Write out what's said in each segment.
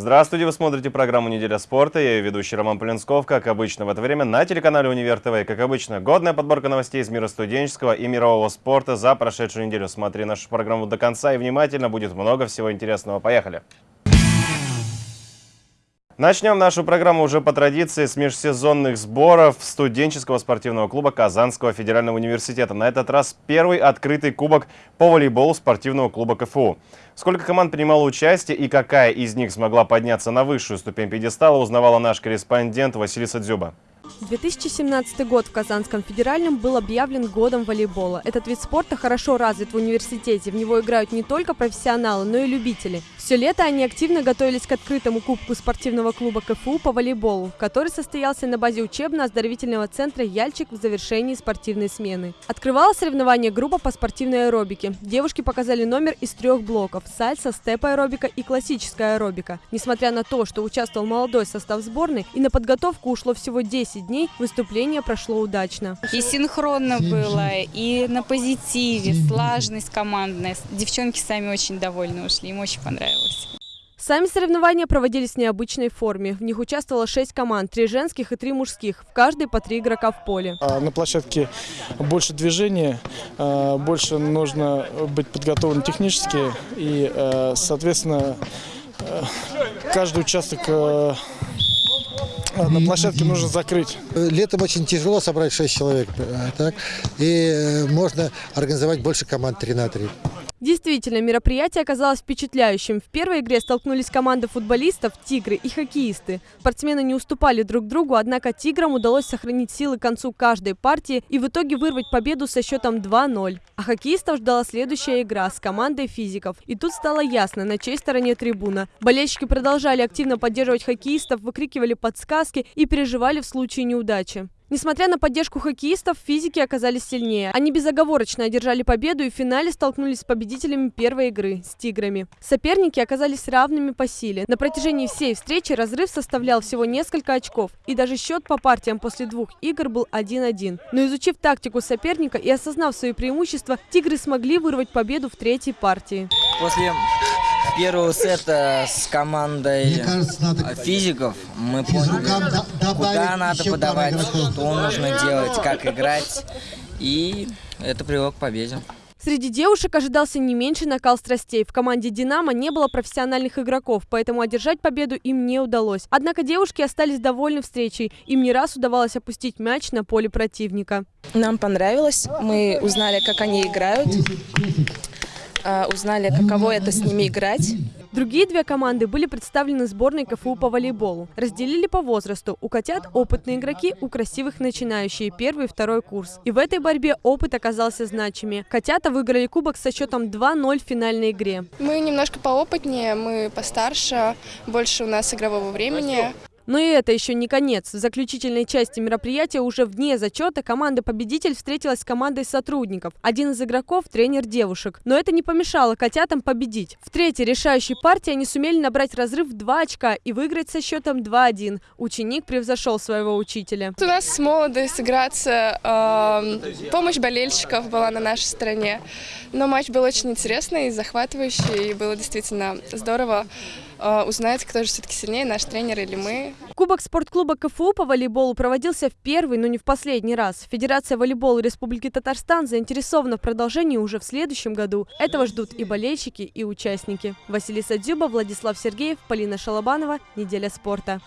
Здравствуйте, вы смотрите программу «Неделя спорта». Я ее ведущий Роман Полинсков. Как обычно в это время на телеканале «Универ ТВ». Как обычно, годная подборка новостей из мира студенческого и мирового спорта за прошедшую неделю. Смотри нашу программу до конца и внимательно, будет много всего интересного. Поехали! Начнем нашу программу уже по традиции с межсезонных сборов студенческого спортивного клуба Казанского федерального университета. На этот раз первый открытый кубок по волейболу спортивного клуба КФУ. Сколько команд принимало участие и какая из них смогла подняться на высшую ступень пьедестала, узнавала наш корреспондент Василиса Дзюба. 2017 год в Казанском федеральном был объявлен годом волейбола. Этот вид спорта хорошо развит в университете. В него играют не только профессионалы, но и любители. Все лето они активно готовились к открытому кубку спортивного клуба КФУ по волейболу, который состоялся на базе учебно-оздоровительного центра «Яльчик» в завершении спортивной смены. Открывала соревнование группа по спортивной аэробике. Девушки показали номер из трех блоков – сальса, степ-аэробика и классическая аэробика. Несмотря на то, что участвовал молодой состав сборной и на подготовку ушло всего 10 дней, выступление прошло удачно. И синхронно было, и на позитиве, слаженность командная. Девчонки сами очень довольны ушли, им очень понравилось. Сами соревнования проводились в необычной форме. В них участвовало шесть команд, три женских и три мужских, в каждой по три игрока в поле. А на площадке больше движения, а, больше нужно быть подготовлен технически и, а, соответственно, каждый участок на площадке нужно закрыть. Летом очень тяжело собрать 6 человек, так? и э, можно организовать больше команд 3 на 3. Действительно, мероприятие оказалось впечатляющим. В первой игре столкнулись команды футболистов, тигры и хоккеисты. Спортсмены не уступали друг другу, однако тиграм удалось сохранить силы к концу каждой партии и в итоге вырвать победу со счетом 2-0. А хоккеистов ждала следующая игра с командой физиков. И тут стало ясно, на чьей стороне трибуна. Болельщики продолжали активно поддерживать хоккеистов, выкрикивали подсказки и переживали в случае неудачи. Несмотря на поддержку хоккеистов, физики оказались сильнее. Они безоговорочно одержали победу и в финале столкнулись с победителями первой игры – с «Тиграми». Соперники оказались равными по силе. На протяжении всей встречи разрыв составлял всего несколько очков, и даже счет по партиям после двух игр был 1-1. Но изучив тактику соперника и осознав свои преимущества, «Тигры» смогли вырвать победу в третьей партии. После первого сета с командой кажется, надо... физиков мы поняли, куда надо подавать, что нужно делать, как играть. И это привело к победе. Среди девушек ожидался не меньше накал страстей. В команде «Динамо» не было профессиональных игроков, поэтому одержать победу им не удалось. Однако девушки остались довольны встречей. Им не раз удавалось опустить мяч на поле противника. Нам понравилось. Мы узнали, как они играют. А, узнали, каково это с ними играть. Другие две команды были представлены сборной КФУ по волейболу. Разделили по возрасту. У котят опытные игроки, у красивых начинающие, первый и второй курс. И в этой борьбе опыт оказался значимее. Котята выиграли кубок со счетом 2-0 в финальной игре. Мы немножко поопытнее, мы постарше, больше у нас игрового времени. Но и это еще не конец. В заключительной части мероприятия уже вне зачета команда-победитель встретилась с командой сотрудников. Один из игроков – тренер девушек. Но это не помешало котятам победить. В третьей решающей партии они сумели набрать разрыв в 2 очка и выиграть со счетом 2-1. Ученик превзошел своего учителя. У нас молодость сыграться, э, помощь болельщиков была на нашей стороне. Но матч был очень интересный, захватывающий, и было действительно здорово. А, узнать, кто же все-таки сильнее, наш тренер или мы. Кубок спортклуба КФУ по волейболу проводился в первый, но не в последний раз. Федерация волейбола Республики Татарстан заинтересована в продолжении уже в следующем году. Этого ждут и болельщики, и участники. Василиса Дзюба, Владислав Сергеев, Полина Шалабанова. Неделя спорта.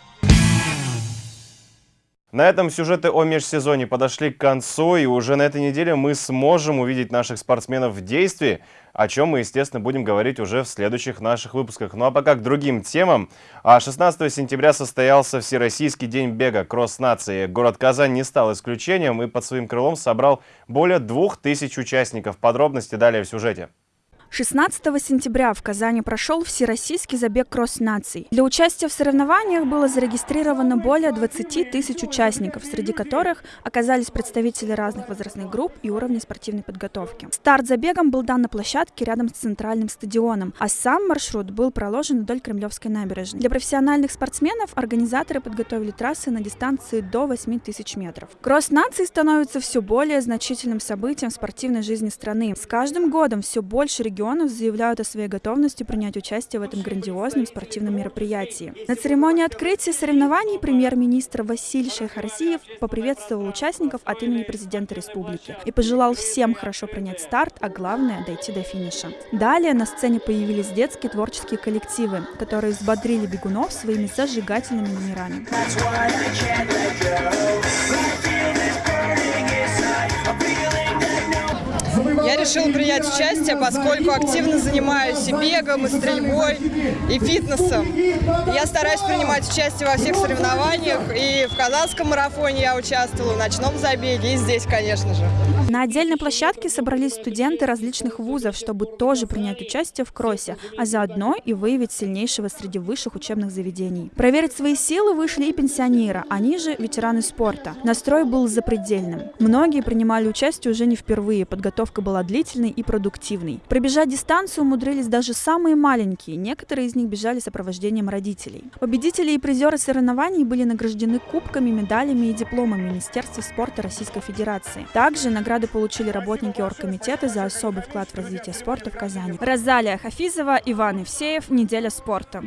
На этом сюжеты о межсезоне подошли к концу, и уже на этой неделе мы сможем увидеть наших спортсменов в действии, о чем мы, естественно, будем говорить уже в следующих наших выпусках. Ну а пока к другим темам. 16 а сентября состоялся Всероссийский день бега «Кросс нации». Город Казань не стал исключением и под своим крылом собрал более двух тысяч участников. Подробности далее в сюжете. 16 сентября в Казани прошел Всероссийский забег кросс-наций. Для участия в соревнованиях было зарегистрировано более 20 тысяч участников, среди которых оказались представители разных возрастных групп и уровней спортивной подготовки. Старт забегом был дан на площадке рядом с центральным стадионом, а сам маршрут был проложен вдоль Кремлевской набережной. Для профессиональных спортсменов организаторы подготовили трассы на дистанции до 8 тысяч метров. Кросс-наций становится все более значительным событием в спортивной жизни страны. С каждым годом все больше регионов регионов заявляют о своей готовности принять участие в этом грандиозном спортивном мероприятии. На церемонии открытия соревнований премьер-министр Василий Шейхарсиев поприветствовал участников от имени президента республики и пожелал всем хорошо принять старт, а главное – дойти до финиша. Далее на сцене появились детские творческие коллективы, которые взбодрили бегунов своими зажигательными номерами. Я решила принять участие, поскольку активно занимаюсь и бегом, и стрельбой, и фитнесом. Я стараюсь принимать участие во всех соревнованиях, и в Казанском марафоне я участвовала, в ночном забеге, и здесь, конечно же. На отдельной площадке собрались студенты различных вузов, чтобы тоже принять участие в кроссе, а заодно и выявить сильнейшего среди высших учебных заведений. Проверить свои силы вышли и пенсионеры, они же ветераны спорта. Настрой был запредельным. Многие принимали участие уже не впервые, подготовка была длительной и продуктивной. Пробежать дистанцию умудрились даже самые маленькие, некоторые из них бежали сопровождением родителей. Победители и призеры соревнований были награждены кубками, медалями и дипломами Министерства спорта Российской Федерации. Также награды получили работники оргкомитета за особый вклад в развитие спорта в Казани. Розалия Хафизова, Иван Евсеев, «Неделя спорта».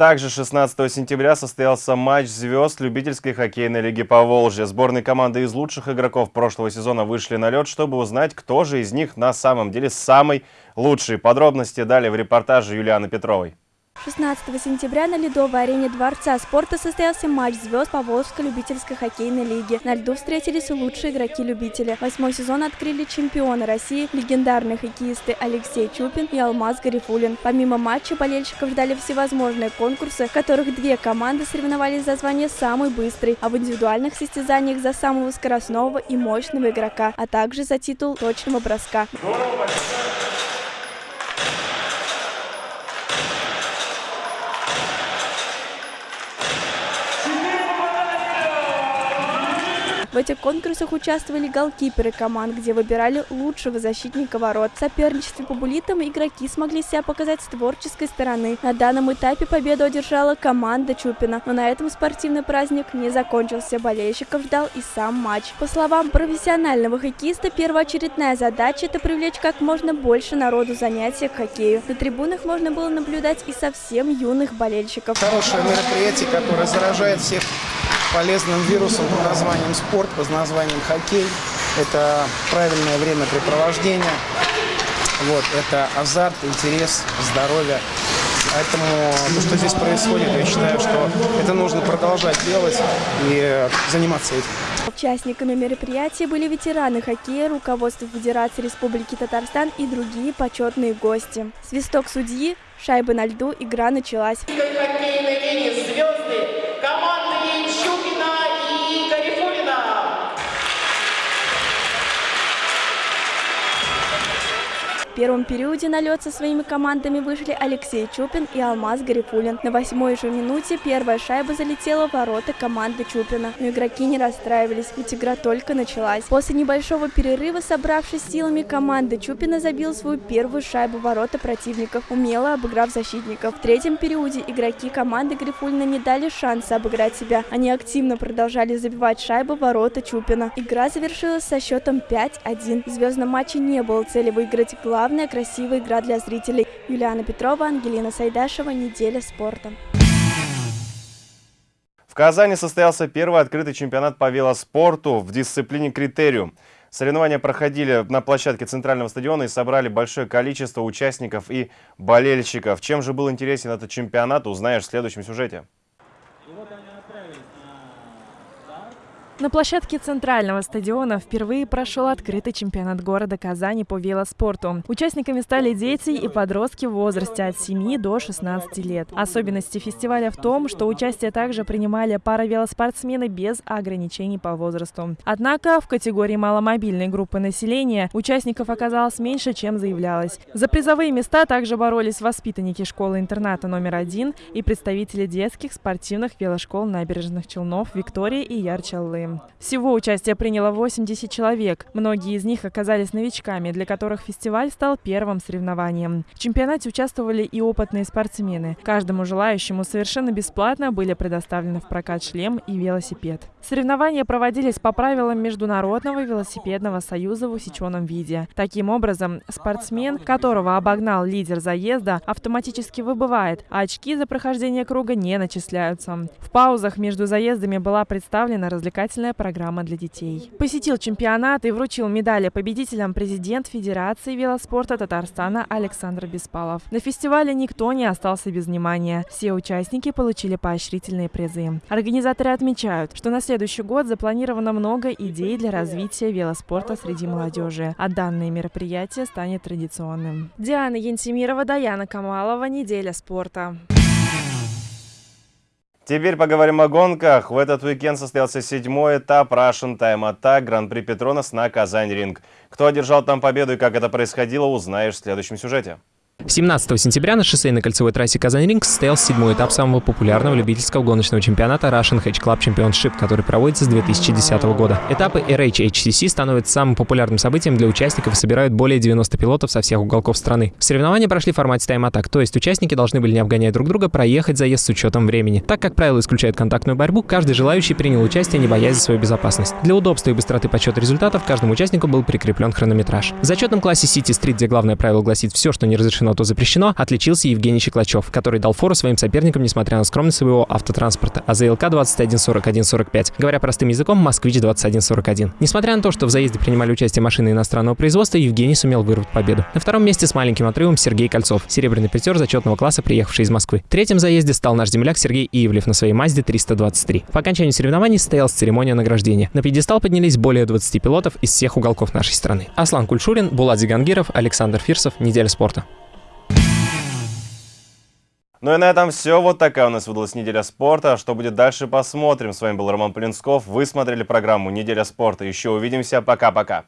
Также 16 сентября состоялся матч звезд любительской хоккейной лиги Поволжья. Сборные команды из лучших игроков прошлого сезона вышли на лед, чтобы узнать, кто же из них на самом деле самый лучший. Подробности далее в репортаже Юлианы Петровой. 16 сентября на ледовой арене Дворца спорта состоялся матч звезд Поволжской любительской хоккейной лиги. На льду встретились лучшие игроки-любители. Восьмой сезон открыли чемпионы России, легендарные хоккеисты Алексей Чупин и Алмаз Гарифулин. Помимо матча болельщиков ждали всевозможные конкурсы, в которых две команды соревновались за звание самой быстрой, а в индивидуальных состязаниях за самого скоростного и мощного игрока, а также за титул точного броска. В этих конкурсах участвовали голкиперы команд, где выбирали лучшего защитника ворот. В соперничестве по булитам игроки смогли себя показать с творческой стороны. На данном этапе победу одержала команда Чупина. Но на этом спортивный праздник не закончился. Болельщиков ждал и сам матч. По словам профессионального хоккеиста, первоочередная задача – это привлечь как можно больше народу занятия к хоккею. На трибунах можно было наблюдать и совсем юных болельщиков. Хорошее мероприятие, которое заражает всех полезным вирусом под названием спорт, под названием хоккей. Это правильное времяпрепровождение, вот, это азарт, интерес, здоровье. Поэтому то, что здесь происходит, я считаю, что это нужно продолжать делать и заниматься этим. Участниками мероприятия были ветераны хоккея, руководство Федерации Республики Татарстан и другие почетные гости. Свисток судьи, шайба на льду, игра началась. звезды первом периоде на лед со своими командами вышли Алексей Чупин и Алмаз Гарифулин. На восьмой же минуте первая шайба залетела в ворота команды Чупина. Но игроки не расстраивались, ведь игра только началась. После небольшого перерыва, собравшись силами, команда Чупина забила свою первую шайбу в ворота противников, умело обыграв защитников. В третьем периоде игроки команды Гарифулина не дали шанса обыграть себя. Они активно продолжали забивать шайбы в ворота Чупина. Игра завершилась со счетом 5-1. В звездном матче не было цели выиграть главный Главная красивая игра для зрителей. Юлиана Петрова, Ангелина Сайдашева. Неделя спорта. В Казани состоялся первый открытый чемпионат по велоспорту в дисциплине «Критериум». Соревнования проходили на площадке центрального стадиона и собрали большое количество участников и болельщиков. Чем же был интересен этот чемпионат, узнаешь в следующем сюжете. На площадке центрального стадиона впервые прошел открытый чемпионат города Казани по велоспорту. Участниками стали дети и подростки в возрасте от 7 до 16 лет. Особенности фестиваля в том, что участие также принимали паравелоспортсмены без ограничений по возрасту. Однако в категории маломобильной группы населения участников оказалось меньше, чем заявлялось. За призовые места также боролись воспитанники школы-интерната номер один и представители детских спортивных велошкол набережных Челнов Виктория и Ярчаллы. Всего участие приняло 80 человек. Многие из них оказались новичками, для которых фестиваль стал первым соревнованием. В чемпионате участвовали и опытные спортсмены. Каждому желающему совершенно бесплатно были предоставлены в прокат шлем и велосипед. Соревнования проводились по правилам Международного велосипедного союза в усеченном виде. Таким образом, спортсмен, которого обогнал лидер заезда, автоматически выбывает, а очки за прохождение круга не начисляются. В паузах между заездами была представлена развлекательная программа для детей. Посетил чемпионат и вручил медали победителям президент Федерации велоспорта Татарстана Александр Беспалов. На фестивале никто не остался без внимания. Все участники получили поощрительные призы. Организаторы отмечают, что на следующий год запланировано много идей для развития велоспорта среди молодежи, а данное мероприятие станет традиционным. Диана Янтимирова, Даяна Камалова, «Неделя спорта». Теперь поговорим о гонках. В этот уикенд состоялся седьмой этап Russian Time Attack Гран-при Петронас на Казань-Ринг. Кто одержал там победу и как это происходило, узнаешь в следующем сюжете. 17 сентября на шоссейной кольцевой трассе Казань-Ринг состоялся седьмой этап самого популярного любительского гоночного чемпионата Russian Hedge Club Championship, который проводится с 2010 года. Этапы RHHCC становятся самым популярным событием для участников и собирают более 90 пилотов со всех уголков страны. Соревнования прошли в формате тайм-атак, то есть участники должны были не обгонять друг друга, проехать заезд с учетом времени. Так как правило исключает контактную борьбу, каждый желающий принял участие, не боясь за свою безопасность. Для удобства и быстроты подсчета результатов каждому участнику был прикреплен хронометраж. В зачетном классе City Street, где главное правило гласит «все, что не разрешено разрешено, то запрещено, отличился Евгений Щеклачев, который дал фору своим соперникам, несмотря на скромность своего автотранспорта. А АЗЛК 214145. Говоря простым языком, Москвич 2141. Несмотря на то, что в заезде принимали участие машины иностранного производства, Евгений сумел вырвать победу. На втором месте с маленьким отрывом Сергей Кольцов, серебряный призер зачетного класса, приехавший из Москвы. В третьем заезде стал наш земляк Сергей Ивлев на своей Мазде 323. По окончанию соревнований состоялась церемония награждения. На пьедестал поднялись более 20 пилотов из всех уголков нашей страны. Аслан Кульшурин, Булат Зигангиров, Александр Фирсов. Неделя спорта. Ну и на этом все. Вот такая у нас выдалась неделя спорта. Что будет дальше, посмотрим. С вами был Роман Полинсков. Вы смотрели программу «Неделя спорта». Еще увидимся. Пока-пока.